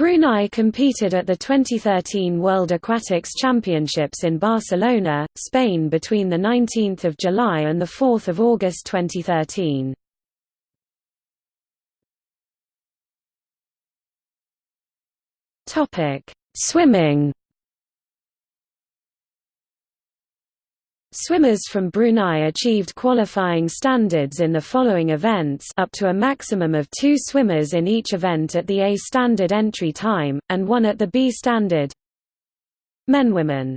Brunei competed at the 2013 World Aquatics Championships in Barcelona, Spain between 19 July and 4 August 2013. Swimming Swimmers from Brunei achieved qualifying standards in the following events up to a maximum of two swimmers in each event at the A standard entry time, and one at the B standard. Men Women